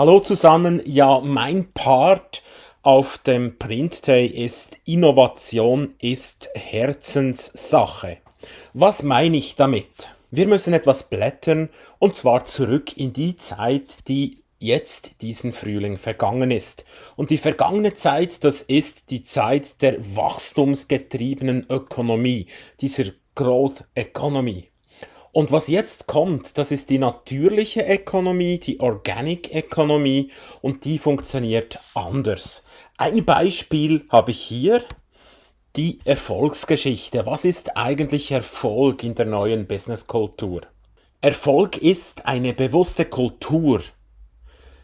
Hallo zusammen, ja, mein Part auf dem Print Day ist Innovation ist Herzenssache. Was meine ich damit? Wir müssen etwas blättern und zwar zurück in die Zeit, die jetzt diesen Frühling vergangen ist. Und die vergangene Zeit, das ist die Zeit der wachstumsgetriebenen Ökonomie, dieser Growth Economy. Und was jetzt kommt, das ist die natürliche Ökonomie, die Organic Economy und die funktioniert anders. Ein Beispiel habe ich hier, die Erfolgsgeschichte. Was ist eigentlich Erfolg in der neuen Businesskultur? Erfolg ist eine bewusste Kultur.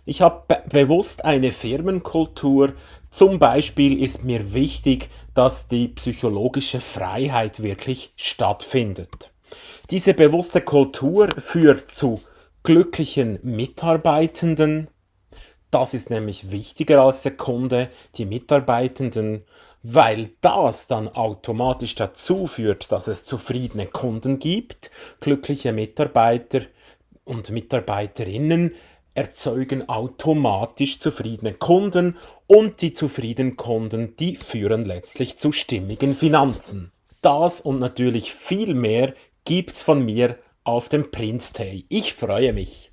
Ich habe be bewusst eine Firmenkultur. Zum Beispiel ist mir wichtig, dass die psychologische Freiheit wirklich stattfindet. Diese bewusste Kultur führt zu glücklichen Mitarbeitenden. Das ist nämlich wichtiger als der Kunde, die Mitarbeitenden, weil das dann automatisch dazu führt, dass es zufriedene Kunden gibt. Glückliche Mitarbeiter und Mitarbeiterinnen erzeugen automatisch zufriedene Kunden und die zufriedenen Kunden, die führen letztlich zu stimmigen Finanzen. Das und natürlich viel mehr gibt's von mir auf dem Print Day. Ich freue mich.